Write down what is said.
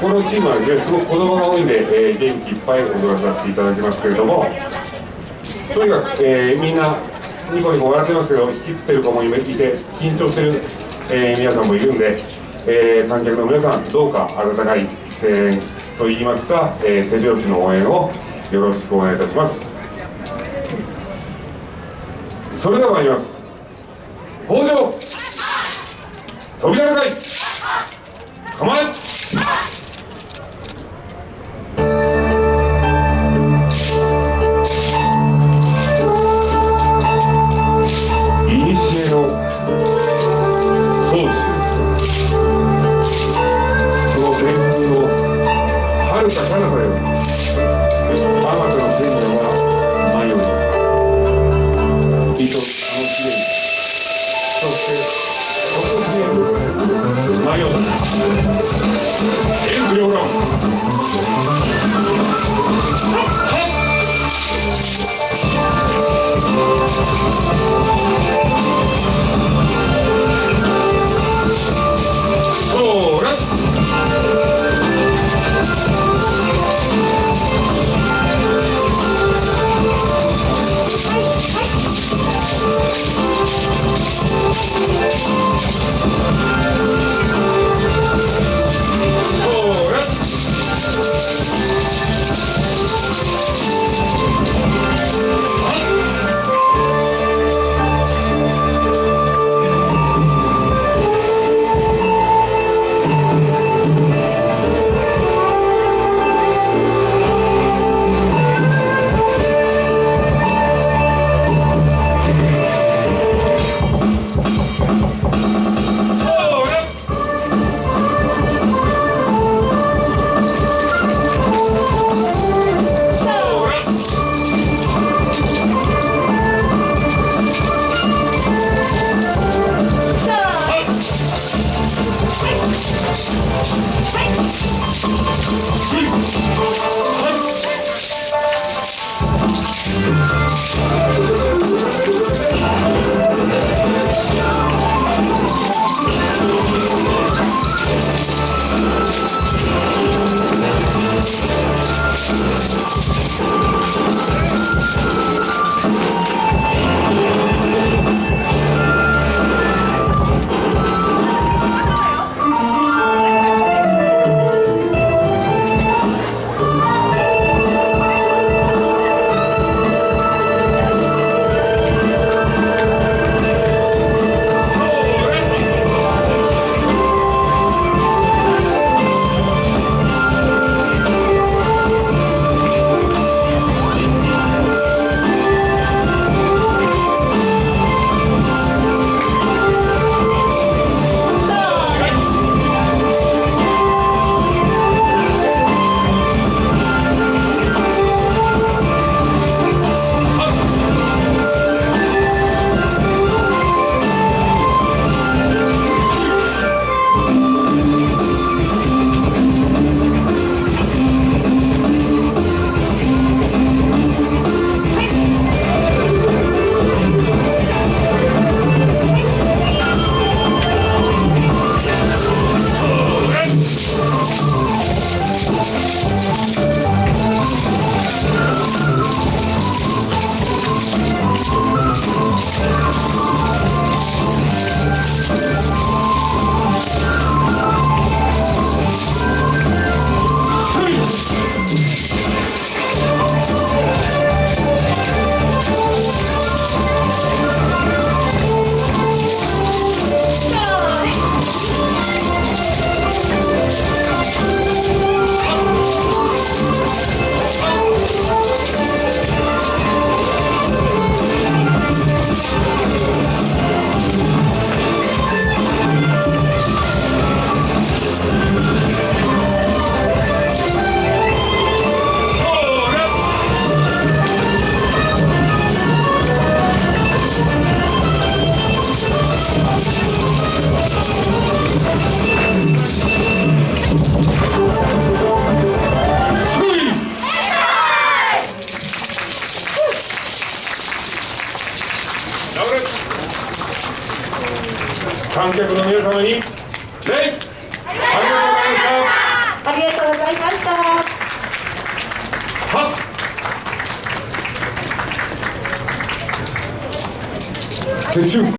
このチームはですねすごく子供が多いんで、えー、元気いっぱい踊らさせていただきますけれどもとにかく、えー、みんなニコニコ笑ってますけど引きつってる子もいて緊張してる、えー、皆さんもいるんで、えー、観客の皆さんどうか温かい声援といいますか、えー、手拍子の応援をよろしくお願いいたします。それでは参ります。北条扉の会構え 헛! 헛! 観客の皆様に礼。ありがとうございました。はっ。